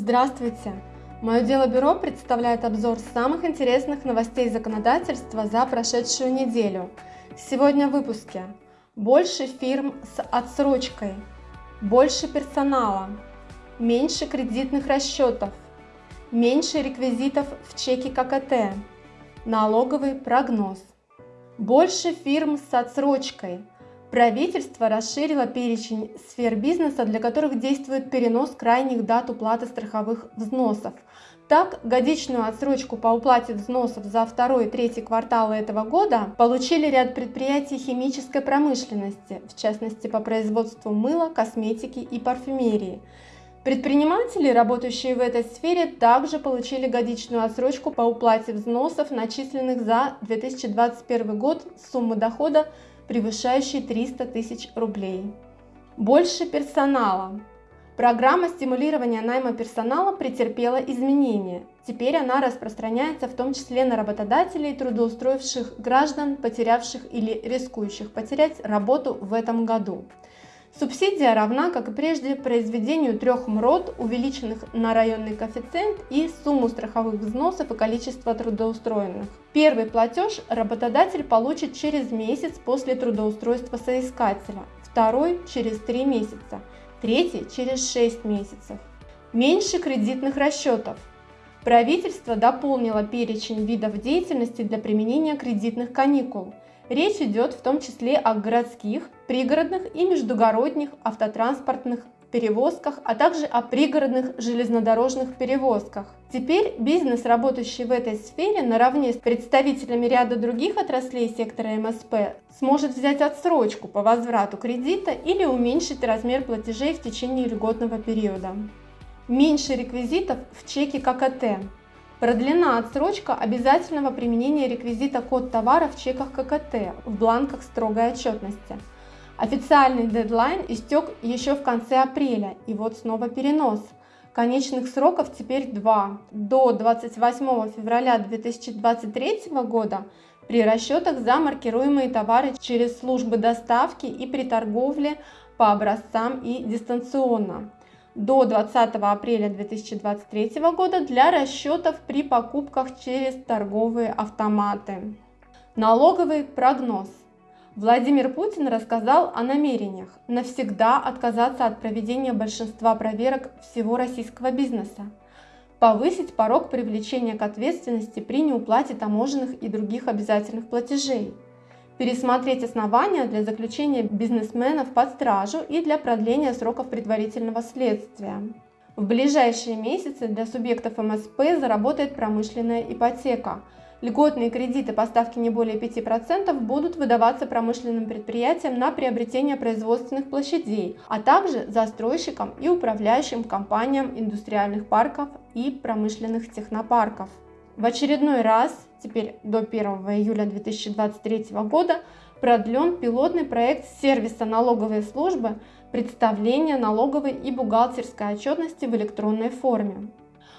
Здравствуйте! Мое дело бюро представляет обзор самых интересных новостей законодательства за прошедшую неделю. Сегодня в выпуске. Больше фирм с отсрочкой, больше персонала, меньше кредитных расчетов, меньше реквизитов в чеке ККТ, налоговый прогноз, больше фирм с отсрочкой – Правительство расширило перечень сфер бизнеса, для которых действует перенос крайних дат уплаты страховых взносов. Так, годичную отсрочку по уплате взносов за второй и третий кварталы этого года получили ряд предприятий химической промышленности, в частности по производству мыла, косметики и парфюмерии. Предприниматели, работающие в этой сфере, также получили годичную отсрочку по уплате взносов, начисленных за 2021 год суммы дохода превышающий 300 тысяч рублей. Больше персонала. Программа стимулирования найма персонала претерпела изменения. Теперь она распространяется в том числе на работодателей, трудоустроивших граждан, потерявших или рискующих потерять работу в этом году. Субсидия равна, как и прежде, произведению трех МРОД, увеличенных на районный коэффициент и сумму страховых взносов и количество трудоустроенных. Первый платеж работодатель получит через месяц после трудоустройства соискателя, второй через три месяца, третий через шесть месяцев. Меньше кредитных расчетов. Правительство дополнило перечень видов деятельности для применения кредитных каникул – Речь идет в том числе о городских, пригородных и междугородних автотранспортных перевозках, а также о пригородных железнодорожных перевозках. Теперь бизнес, работающий в этой сфере, наравне с представителями ряда других отраслей сектора МСП, сможет взять отсрочку по возврату кредита или уменьшить размер платежей в течение льготного периода. Меньше реквизитов в чеке ККТ. Продлена отсрочка обязательного применения реквизита код товара в чеках ККТ в бланках строгой отчетности. Официальный дедлайн истек еще в конце апреля, и вот снова перенос. Конечных сроков теперь два. До 28 февраля 2023 года при расчетах за маркируемые товары через службы доставки и при торговле по образцам и дистанционно до 20 апреля 2023 года для расчетов при покупках через торговые автоматы. Налоговый прогноз. Владимир Путин рассказал о намерениях навсегда отказаться от проведения большинства проверок всего российского бизнеса, повысить порог привлечения к ответственности при неуплате таможенных и других обязательных платежей – пересмотреть основания для заключения бизнесменов под стражу и для продления сроков предварительного следствия. В ближайшие месяцы для субъектов МСП заработает промышленная ипотека. Льготные кредиты по ставке не более 5% будут выдаваться промышленным предприятиям на приобретение производственных площадей, а также застройщикам и управляющим компаниям индустриальных парков и промышленных технопарков. В очередной раз, теперь до 1 июля 2023 года, продлен пилотный проект сервиса налоговой службы представления налоговой и бухгалтерской отчетности в электронной форме.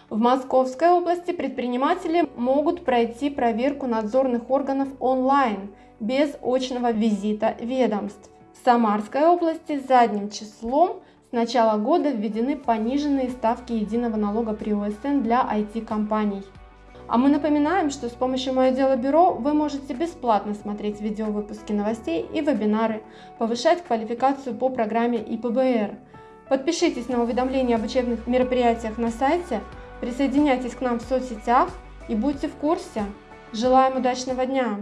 В Московской области предприниматели могут пройти проверку надзорных органов онлайн, без очного визита ведомств. В Самарской области задним числом с начала года введены пониженные ставки единого налога при ОСН для IT-компаний. А мы напоминаем, что с помощью «Мое дело бюро» вы можете бесплатно смотреть видеовыпуски новостей и вебинары, повышать квалификацию по программе ИПБР. Подпишитесь на уведомления об учебных мероприятиях на сайте, присоединяйтесь к нам в соцсетях и будьте в курсе. Желаем удачного дня!